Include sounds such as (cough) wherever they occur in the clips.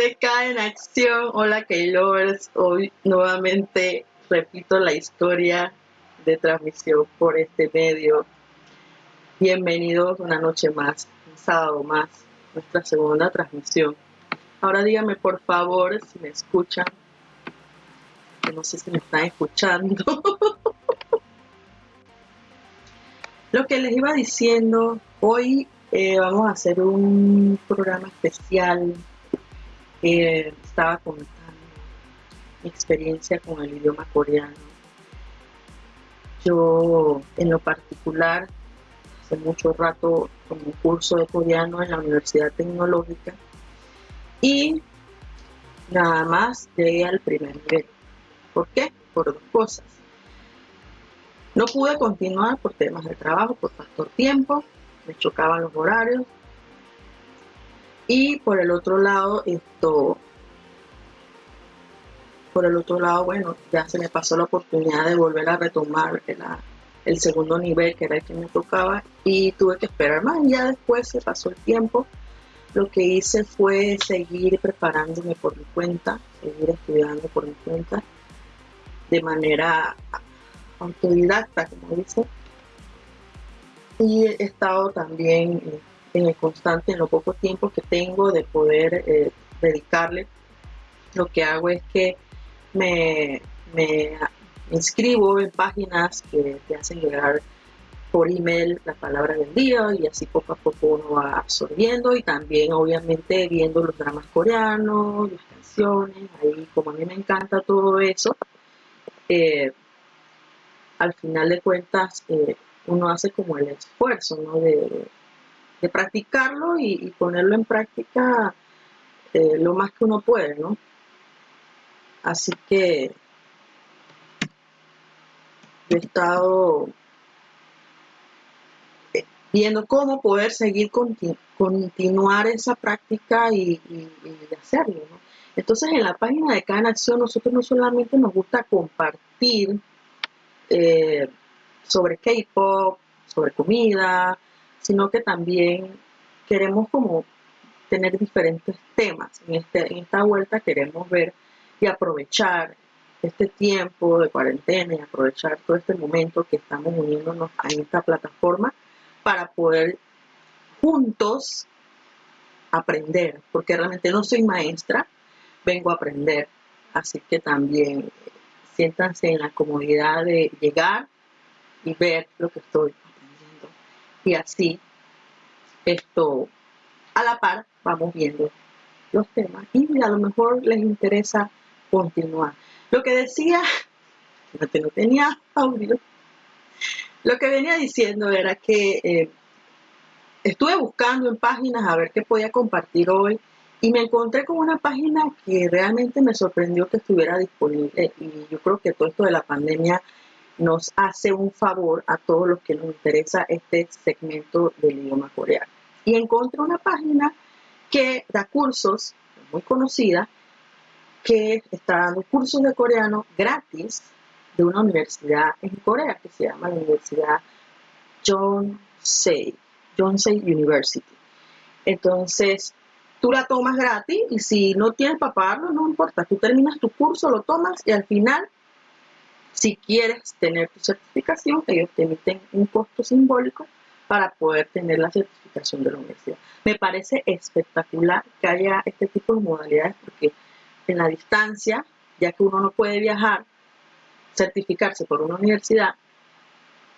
CK en acción. Hola K-Lovers. Hoy nuevamente repito la historia de transmisión por este medio. Bienvenidos una noche más, un sábado más, nuestra segunda transmisión. Ahora díganme por favor si me escuchan. no sé si me están escuchando. (laughs) Lo que les iba diciendo, hoy eh, vamos a hacer un programa especial. Eh, estaba contando mi experiencia con el idioma coreano. Yo, en lo particular, hace mucho rato tomé un curso de coreano en la Universidad Tecnológica y nada más llegué al primer nivel. ¿Por qué? Por dos cosas. No pude continuar por temas de trabajo, por factor tiempo, me chocaban los horarios. Y por el otro lado, esto, por el otro lado, bueno, ya se me pasó la oportunidad de volver a retomar el, segundo nivel, que era el que me tocaba, y tuve que esperar más. Ya después se pasó el tiempo. Lo que hice fue seguir preparándome por mi cuenta, seguir estudiando por mi cuenta, de manera autodidacta, como dice, y he estado también en el constante, en lo poco tiempo que tengo de poder eh, dedicarle, lo que hago es que me, inscribo en páginas que te hacen llegar por email la palabra del día y así poco a poco uno va absorbiendo y también obviamente viendo los dramas coreanos, las canciones, ahí como a mí me encanta todo eso, eh, al final de cuentas uno hace como el esfuerzo de, practicarlo y, ponerlo en práctica eh, lo más que uno puede, ¿no? Así que he estado eh, viendo cómo poder seguir continuar esa práctica y, hacerlo. ¿no? Entonces en la página de Cada Acción nosotros no solamente nos gusta compartir eh, sobre K-pop, sobre comida, sino que también queremos como tener diferentes temas. En, este, en esta vuelta queremos ver y aprovechar este tiempo de cuarentena y aprovechar todo este momento que estamos uniéndonos en esta plataforma para poder juntos aprender, porque realmente no soy maestra, vengo a aprender, así que también siéntanse en la comodidad de llegar, y ver lo que estoy. Y así, esto, a la par, vamos viendo los temas. Y a lo mejor les interesa continuar. Lo que decía, (laughs) no tenía audio, lo que venía diciendo era que eh, estuve buscando en páginas a ver qué podía compartir hoy y me encontré con una página que realmente me sorprendió que estuviera disponible. Y yo creo que todo esto de la pandemia nos hace un favor a todos los que nos interesa este segmento del idioma coreano. Y encontré una página que da cursos, muy conocida, que está dando cursos de coreano gratis de una universidad en Corea que se llama la Universidad Yonsei, Yonsei University. Entonces, tú la tomas gratis y si no tienes para pagarlo, no importa, tú terminas tu curso, lo tomas y al final si quieres tener tu certificación, ellos te emiten un costo simbólico para poder tener la certificación de la universidad. Me parece espectacular que haya este tipo de modalidades porque en la distancia, ya que uno no puede viajar, certificarse por una universidad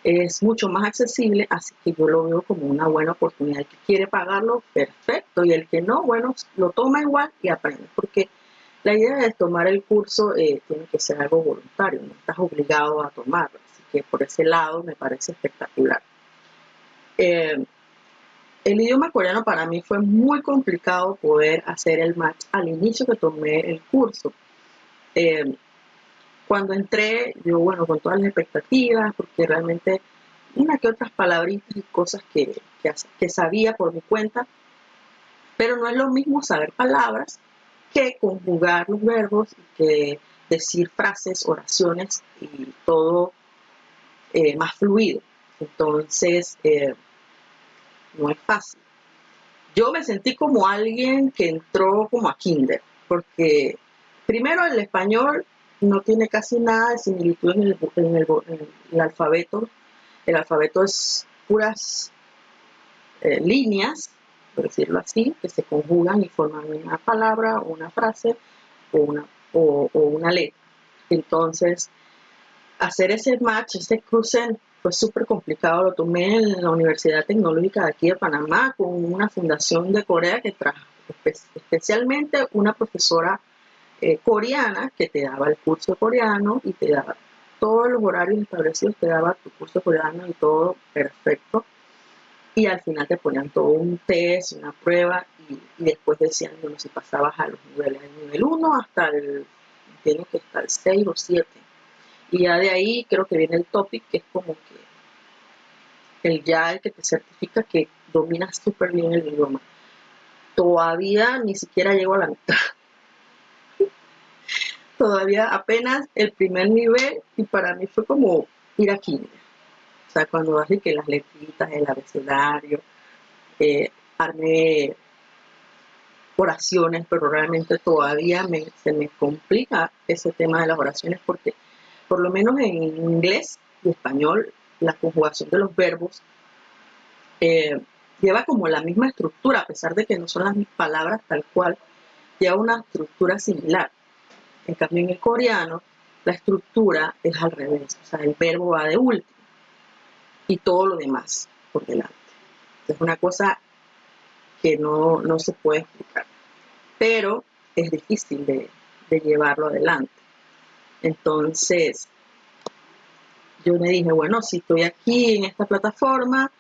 es mucho más accesible, así que yo lo veo como una buena oportunidad. El que quiere pagarlo, perfecto, y el que no, bueno, lo toma igual y aprende, porque la idea de tomar el curso eh, tiene que ser algo voluntario, no estás obligado a tomarlo, así que por ese lado me parece espectacular. Eh, el idioma coreano para mí fue muy complicado poder hacer el match al inicio que tomé el curso. Eh, cuando entré, yo bueno, con todas las expectativas, porque realmente una que otras palabritas y cosas que, que sabía por mi cuenta, pero no es lo mismo saber palabras que conjugar los verbos, que decir frases, oraciones y todo eh, más fluido. Entonces, eh, no es fácil. Yo me sentí como alguien que entró como a kinder, porque primero el español no tiene casi nada de similitud en el, alfabeto. El alfabeto es puras eh, líneas, por decirlo así, que se conjugan y forman una palabra una frase o una, o, una letra. Entonces, hacer ese match, ese cruce, fue súper complicado. Lo tomé en la Universidad Tecnológica de aquí de Panamá con una fundación de Corea que trajo especialmente una profesora eh, coreana que te daba el curso coreano y te daba todos los horarios establecidos, te daba tu curso coreano y todo perfecto. Y al final te ponían todo un test, una prueba y, después decían, bueno, si pasabas a los niveles, del nivel 1 hasta el, tiene que estar el 6 o 7. Y ya de ahí creo que viene el topic, que es como que el ya el que te certifica que dominas súper bien el idioma. Todavía ni siquiera llego a la mitad (laughs) todavía apenas el primer nivel y para mí fue como ir a química. O sea, cuando hace que las letritas, el abecedario, eh, oraciones, pero realmente todavía se me complica ese tema de las oraciones porque por lo menos en inglés y español la conjugación de los verbos eh, lleva como la misma estructura, a pesar de que no son las mismas palabras tal cual, lleva una estructura similar. En cambio, en el coreano, la estructura es al revés. O sea, el verbo va de último y todo lo demás por delante. Es una cosa que no, se puede explicar. Pero es difícil de, llevarlo adelante. Entonces, yo me dije, bueno, si estoy aquí en esta plataforma,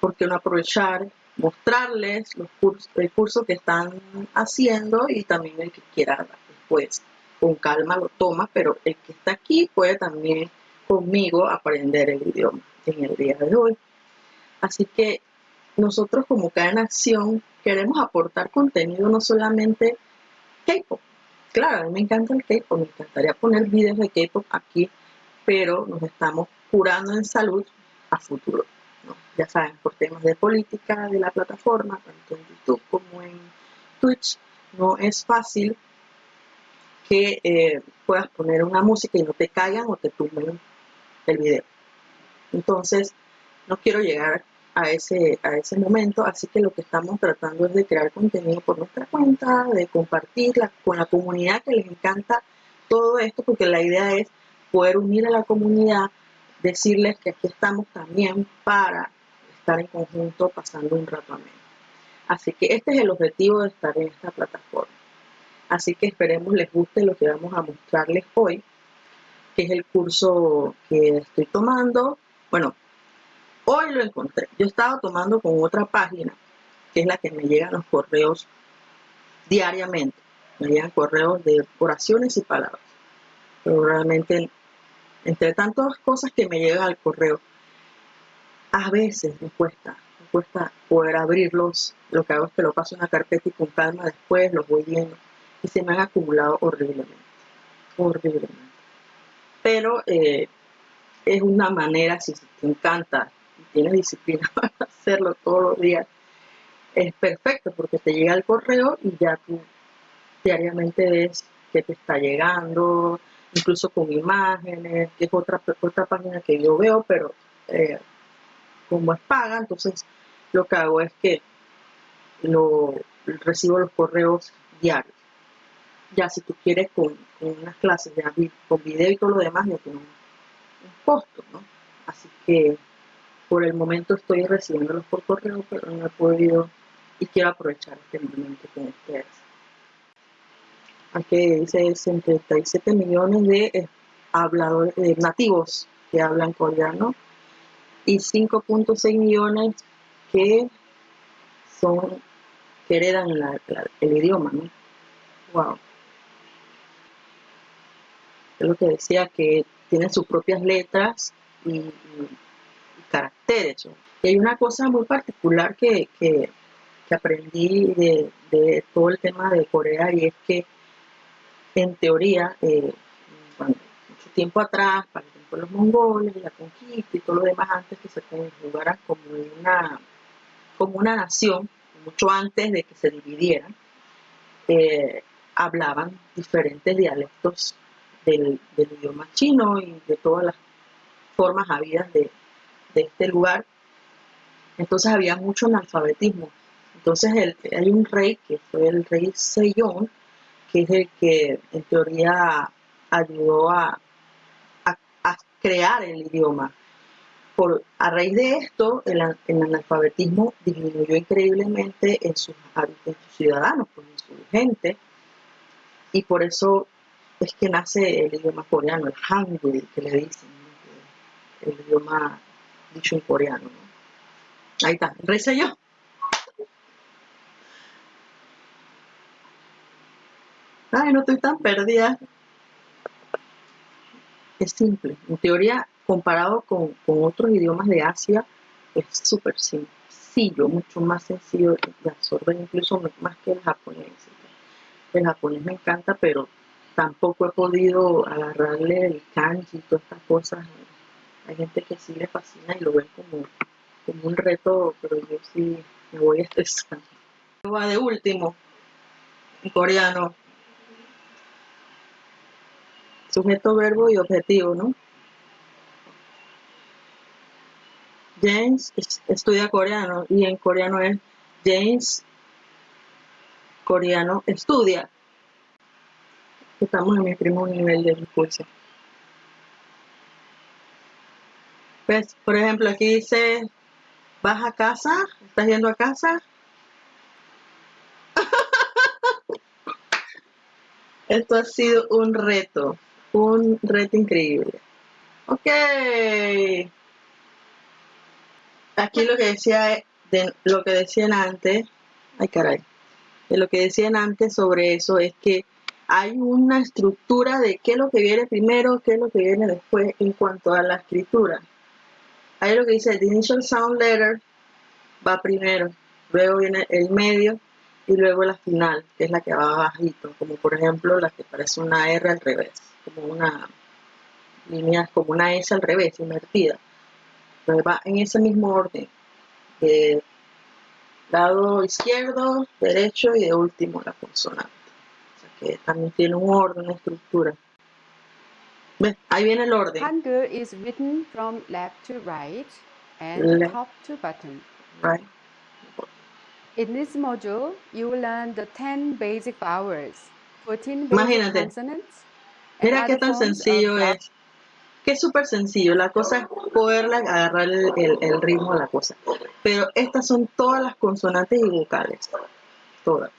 ¿por qué no aprovechar, mostrarles los cursos, el curso que están haciendo y también el que quiera pues con calma lo toma, pero el que está aquí puede también conmigo aprender el idioma en el día de hoy. Así que nosotros como Cadena Acción queremos aportar contenido no solamente K-pop. Claro, a mí me encanta el K-pop, me encantaría poner videos de K-pop aquí, pero nos estamos curando en salud a futuro. Ya saben, por temas de política de la plataforma, tanto en YouTube como en Twitch, no es fácil que eh, puedas poner una música y no te caigan o te tumben el video. Entonces, no quiero llegar a ese, a ese momento, así que lo que estamos tratando es de crear contenido por nuestra cuenta, de compartirla con la comunidad que les encanta todo esto, porque la idea es poder unir a la comunidad, decirles que aquí estamos también para estar en conjunto pasando un rato ameno. Así que este es el objetivo de estar en esta plataforma. Así que esperemos les guste lo que vamos a mostrarles hoy, que es el curso que estoy tomando. Bueno, hoy lo encontré. Yo estaba tomando con otra página, que es la que me llegan los correos diariamente. Me llegan correos de oraciones y palabras. Pero realmente, entre tantas cosas que me llegan al correo, a veces me cuesta, me cuesta poder abrirlos. Lo que hago es que lo paso en una carpeta y con calma después los voy viendo y se me han acumulado horriblemente, horriblemente. Pero eh, es una manera, si te encanta tienes disciplina (laughs) para hacerlo todos los días, es perfecto porque te llega el correo y ya tú diariamente ves que te está llegando, incluso con imágenes, que es otra, otra página que yo veo, pero eh, como es paga, entonces lo que hago es que lo, recibo los correos diarios ya si tú quieres con, unas clases ya con video y todo lo demás ya tiene un, costo, ¿no? Así que por el momento estoy recibiéndolos por correo, pero no he podido y quiero aprovechar este momento con ustedes. Aquí dice 67 millones de eh, habladores nativos que hablan coreano y 5.6 millones que son que heredan el idioma, ¿no? Wow es lo que decía, que tienen sus propias letras y, caracteres. Y hay una cosa muy particular que, aprendí de, todo el tema de Corea y es que en teoría, eh, mucho tiempo atrás, para el tiempo de los mongoles, la conquista y todo lo demás antes que se conjugaran como una, como una nación, mucho antes de que se dividieran, eh, hablaban diferentes dialectos del, idioma chino y de todas las formas habidas de, este lugar. Entonces había mucho analfabetismo. Entonces hay un rey que fue el rey Sejong, que es el que en teoría ayudó a, crear el idioma. Por, a raíz de esto, el, analfabetismo disminuyó increíblemente en sus, ciudadanos, pues, en su gente, y por eso es que nace el idioma coreano, el hangul, que le dicen, el idioma dicho en coreano. Ahí está, reza yo. Ay, no estoy tan perdida es simple. En teoría, comparado con, otros idiomas de Asia, es súper sencillo, mucho más sencillo de absorber, incluso más que el japonés. El japonés me encanta, pero tampoco he podido agarrarle el kanji y todas estas cosas. Hay gente que sí le fascina y lo ven como, como un reto, pero yo sí me voy (laughs) a estresar. Va de último, en coreano, sujeto, verbo y objetivo, ¿no? James estudia coreano y en coreano es James coreano estudia. Estamos en mi primo nivel de discurso. Pues, por ejemplo, aquí dice, ¿vas a casa? ¿Estás yendo a casa? (laughs) Esto ha sido un reto un reto increíble. Ok. Aquí lo que decía, de, lo que decían antes, ay caray, de lo que decían antes sobre eso es que hay una estructura de qué es lo que viene primero, qué es lo que viene después en cuanto a la escritura. Ahí lo que dice, the initial sound letter va primero, luego viene el medio y luego la final, que es la que va bajito, como por ejemplo la que parece una R al revés como una línea, como una S al revés, invertida. Entonces va en ese mismo orden. De lado izquierdo, derecho y de último la consonante. Que también tiene un orden, una estructura. ¿Ves? Ahí viene el orden. Hangul is written from left to right and top to bottom. Right. In this module, you will learn the 10 basic vowels, 14 basic Imagínate. consonants, Mira qué tan sencillo es. Es súper sencillo. La cosa es poderle agarrar el, ritmo a la cosa. Pero estas son todas las consonantes y vocales. Todas.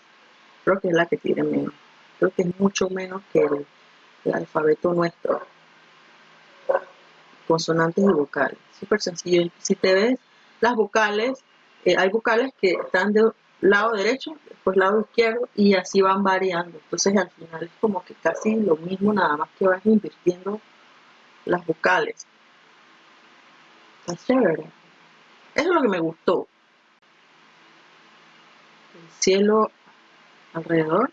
Creo que es la que tiene menos. Creo que es mucho menos que el, alfabeto nuestro. Consonantes y vocales. Súper sencillo. Si te ves las vocales, eh, hay vocales que están de lado derecho, después lado izquierdo y así van variando. Entonces al final es como que casi lo mismo, nada más que vas invirtiendo las vocales. Está chévere. Eso es lo que me gustó. El cielo alrededor,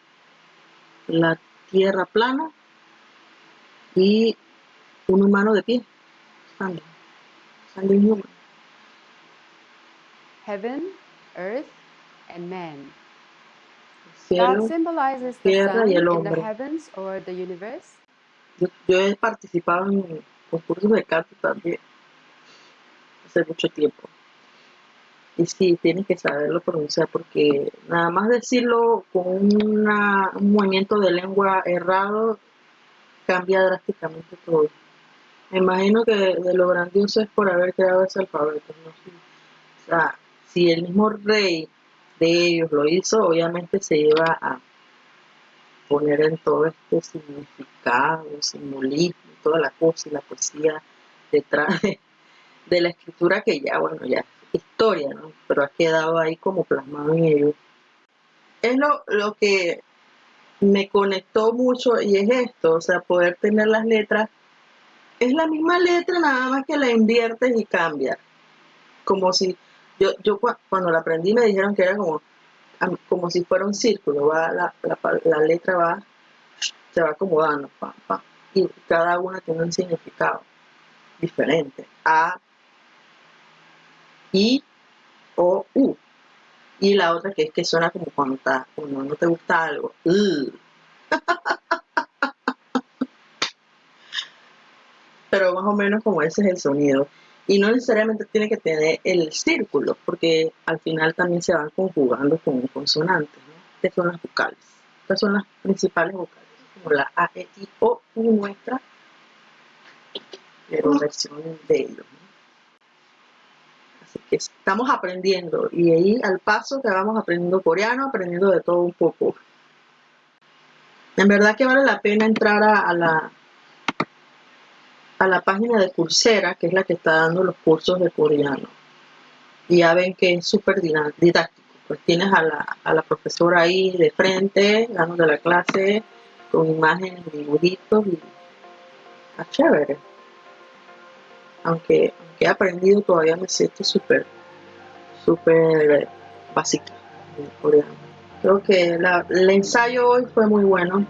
la tierra plana y un humano de pie. Standing. human. Heaven, earth, and man. Cielo, symbolizes the tierra y el in the hombre. heavens or the universe. Yo, yo he participado en concursos de canto también hace mucho tiempo. Y sí, tienes que saberlo pronunciar porque nada más decirlo con un movimiento de lengua errado cambia drásticamente todo. Me imagino que de lo grandioso es por haber creado ese alfabeto. ¿no? O sea, si el mismo rey de ellos lo hizo, obviamente se iba a poner en todo este significado, simbolismo, toda la cosa y la poesía detrás de, la escritura que ya, bueno, ya historia, ¿no? Pero ha quedado ahí como plasmado en ellos. Es lo, lo que me conectó mucho y es esto, o sea, poder tener las letras, es la misma letra, nada más que la inviertes y cambia. Como si yo, yo cuando la aprendí me dijeron que era como, como si fuera un círculo, va la, la, letra va, se va acomodando, y cada una tiene un significado diferente. A, I, O, U. Y la otra que es que suena como cuando, no te gusta algo. (laughs) Pero más o menos como ese es el sonido. Y no necesariamente tiene que tener el círculo, porque al final también se van conjugando con consonantes, ¿no? que son las vocales. Estas son las principales vocales, como la A, E, I, O, U nuestra, pero versión de ellos. Estamos aprendiendo, y ahí al paso que vamos aprendiendo coreano, aprendiendo de todo un poco. En verdad que vale la pena entrar a la a la página de Coursera, que es la que está dando los cursos de coreano. Y ya ven que es súper didáctico. Pues tienes a la, a la profesora ahí de frente, dando la clase, con imágenes, dibujitos y está chévere. Aunque, he aprendido, todavía me siento súper, súper básica. Creo que el ensayo hoy fue muy bueno